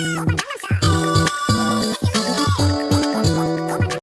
Thank you.